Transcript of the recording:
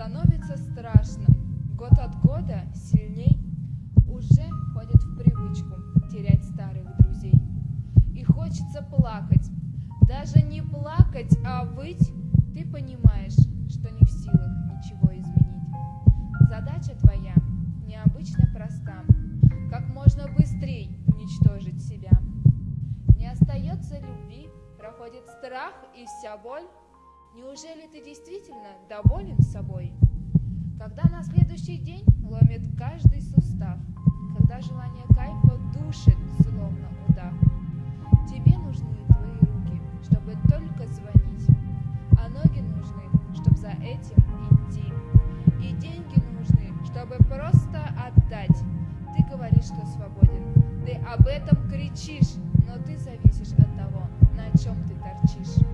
Становится страшно. Год от года сильней уже входит в привычку терять старых друзей. И хочется плакать. Даже не плакать, а выть. Ты понимаешь, что не в силах ничего изменить. Задача твоя необычно проста. Как можно быстрее уничтожить себя. Не остается любви, проходит страх и вся боль. Неужели ты действительно доволен собой? Следующий день ломит каждый сустав, Когда желание кайфа душит, словно удав, Тебе нужны твои руки, чтобы только звонить, А ноги нужны, чтобы за этим идти, И деньги нужны, чтобы просто отдать. Ты говоришь, что свободен, ты об этом кричишь, Но ты зависишь от того, на чем ты торчишь.